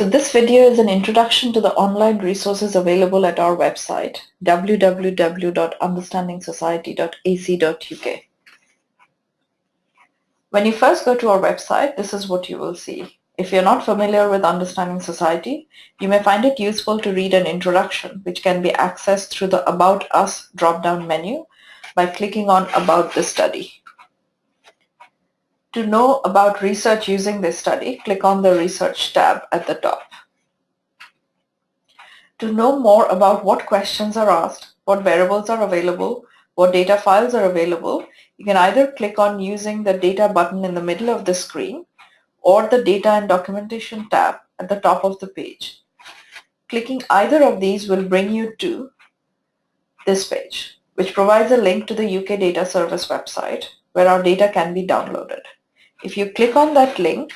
So this video is an introduction to the online resources available at our website www.understandingsociety.ac.uk. When you first go to our website, this is what you will see. If you're not familiar with Understanding Society, you may find it useful to read an introduction which can be accessed through the About Us drop-down menu by clicking on About the Study. To know about research using this study, click on the Research tab at the top. To know more about what questions are asked, what variables are available, what data files are available, you can either click on using the Data button in the middle of the screen or the Data and Documentation tab at the top of the page. Clicking either of these will bring you to this page, which provides a link to the UK Data Service website where our data can be downloaded. If you click on that link,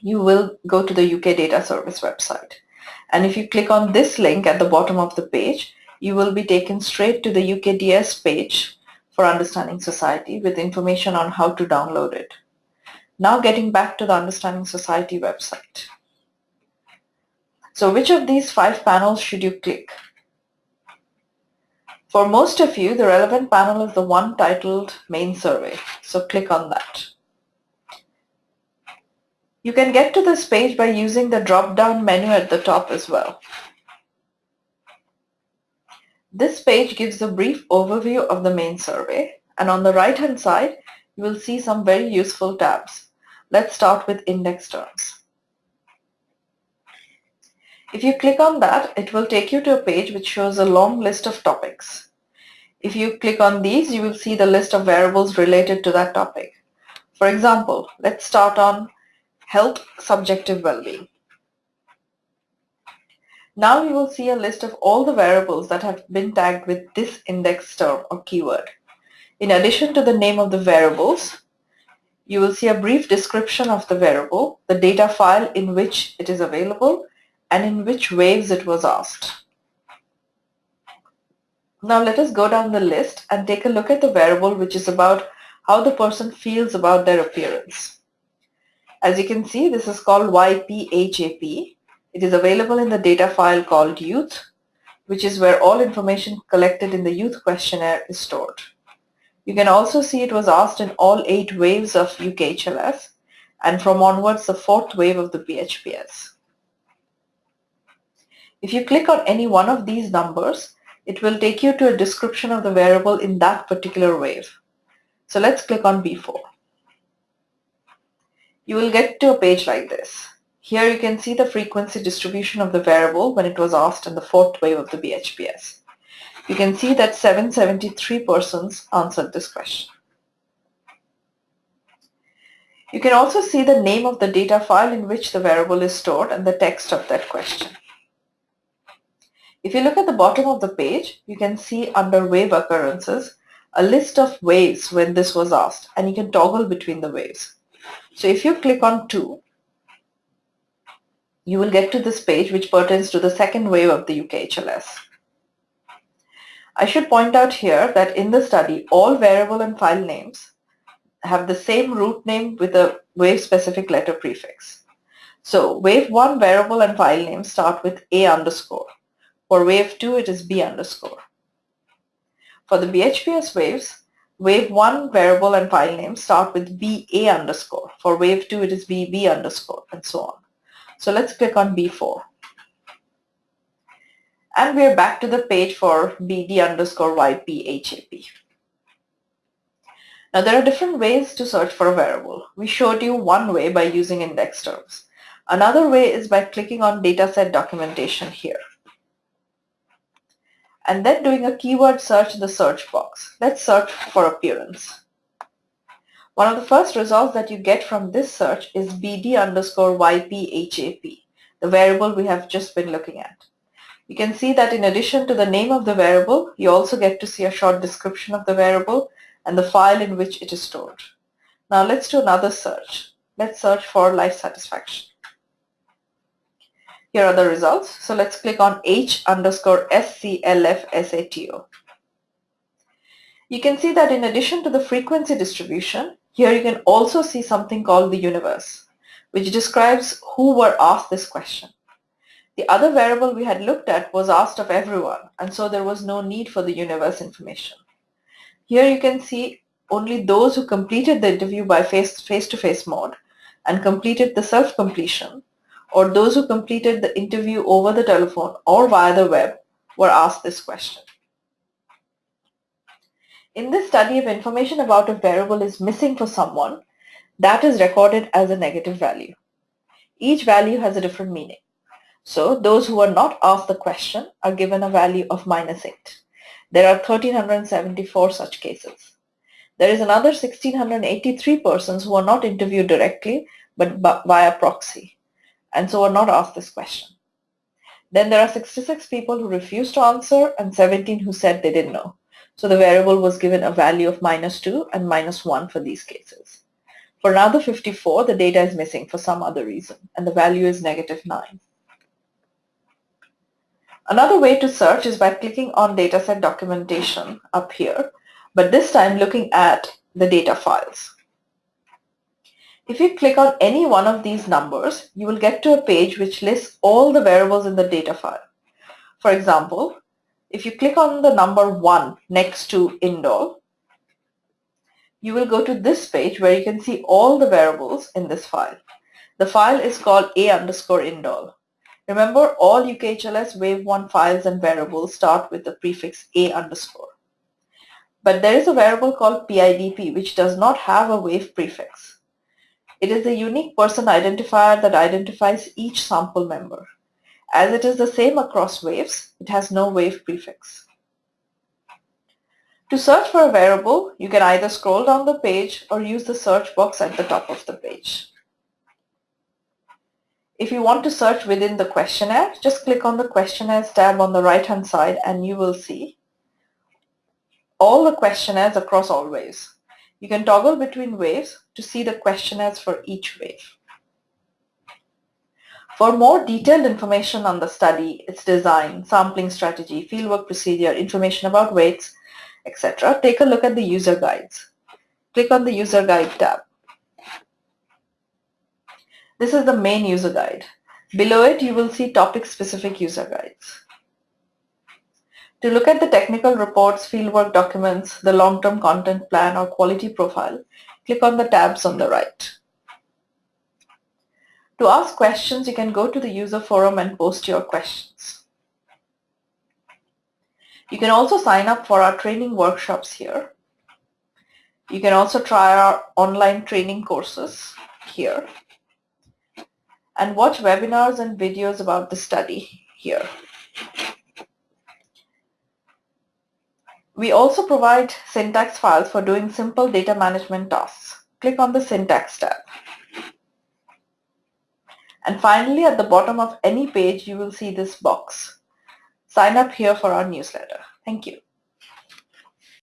you will go to the UK Data Service website. And if you click on this link at the bottom of the page, you will be taken straight to the UKDS page for Understanding Society with information on how to download it. Now getting back to the Understanding Society website. So which of these five panels should you click? For most of you, the relevant panel is the one titled Main Survey, so click on that. You can get to this page by using the drop-down menu at the top as well. This page gives a brief overview of the main survey and on the right hand side you will see some very useful tabs. Let's start with index terms. If you click on that, it will take you to a page which shows a long list of topics. If you click on these, you will see the list of variables related to that topic. For example, let's start on health subjective well-being. Now you will see a list of all the variables that have been tagged with this index term or keyword. In addition to the name of the variables, you will see a brief description of the variable, the data file in which it is available, and in which waves it was asked. Now let us go down the list and take a look at the variable which is about how the person feels about their appearance. As you can see, this is called YPHAP. It is available in the data file called youth, which is where all information collected in the youth questionnaire is stored. You can also see it was asked in all eight waves of UKHLS and from onwards the fourth wave of the BHPS. If you click on any one of these numbers, it will take you to a description of the variable in that particular wave. So let's click on B4. You will get to a page like this. Here you can see the frequency distribution of the variable when it was asked in the fourth wave of the BHPS. You can see that 773 persons answered this question. You can also see the name of the data file in which the variable is stored and the text of that question. If you look at the bottom of the page, you can see under wave occurrences a list of waves when this was asked and you can toggle between the waves. So if you click on 2, you will get to this page which pertains to the second wave of the UKHLS. I should point out here that in the study all variable and file names have the same root name with a wave specific letter prefix. So wave 1 variable and file names start with A underscore for wave 2, it is B underscore. For the BHPS waves, wave 1 variable and file name start with BA underscore. For wave 2, it is BB underscore, and so on. So let's click on B4. And we're back to the page for BD underscore YPHAP. Now there are different ways to search for a variable. We showed you one way by using index terms. Another way is by clicking on dataset documentation here and then doing a keyword search in the search box. Let's search for appearance. One of the first results that you get from this search is BD underscore YPHAP, the variable we have just been looking at. You can see that in addition to the name of the variable, you also get to see a short description of the variable and the file in which it is stored. Now let's do another search. Let's search for life satisfaction. Here are the results. So let's click on H underscore SCLF You can see that in addition to the frequency distribution, here you can also see something called the universe. which describes who were asked this question. The other variable we had looked at was asked of everyone, and so there was no need for the universe information. Here you can see only those who completed the interview by face-to-face -face mode and completed the self-completion, or those who completed the interview over the telephone or via the web were asked this question. In this study, if information about a variable is missing for someone, that is recorded as a negative value. Each value has a different meaning. So those who are not asked the question are given a value of minus 8. There are 1374 such cases. There is another 1683 persons who are not interviewed directly but via proxy and so are not asked this question. Then there are 66 people who refused to answer and 17 who said they didn't know. So the variable was given a value of minus 2 and minus 1 for these cases. For another 54, the data is missing for some other reason, and the value is negative 9. Another way to search is by clicking on dataset documentation up here, but this time looking at the data files. If you click on any one of these numbers, you will get to a page which lists all the variables in the data file. For example, if you click on the number 1 next to indall, you will go to this page where you can see all the variables in this file. The file is called a underscore indall. Remember, all UKHLS Wave 1 files and variables start with the prefix a underscore. But there is a variable called PIDP which does not have a wave prefix. It is a unique person identifier that identifies each sample member. As it is the same across waves, it has no wave prefix. To search for a variable, you can either scroll down the page or use the search box at the top of the page. If you want to search within the questionnaire, just click on the questionnaires tab on the right hand side and you will see all the questionnaires across all waves. You can toggle between waves to see the questionnaires for each wave. For more detailed information on the study, its design, sampling strategy, fieldwork procedure, information about weights, etc., take a look at the user guides. Click on the user guide tab. This is the main user guide. Below it, you will see topic-specific user guides. To look at the technical reports, fieldwork documents, the long-term content plan or quality profile, click on the tabs on the right. To ask questions, you can go to the user forum and post your questions. You can also sign up for our training workshops here. You can also try our online training courses here and watch webinars and videos about the study here. We also provide syntax files for doing simple data management tasks. Click on the syntax tab. And finally, at the bottom of any page, you will see this box. Sign up here for our newsletter. Thank you.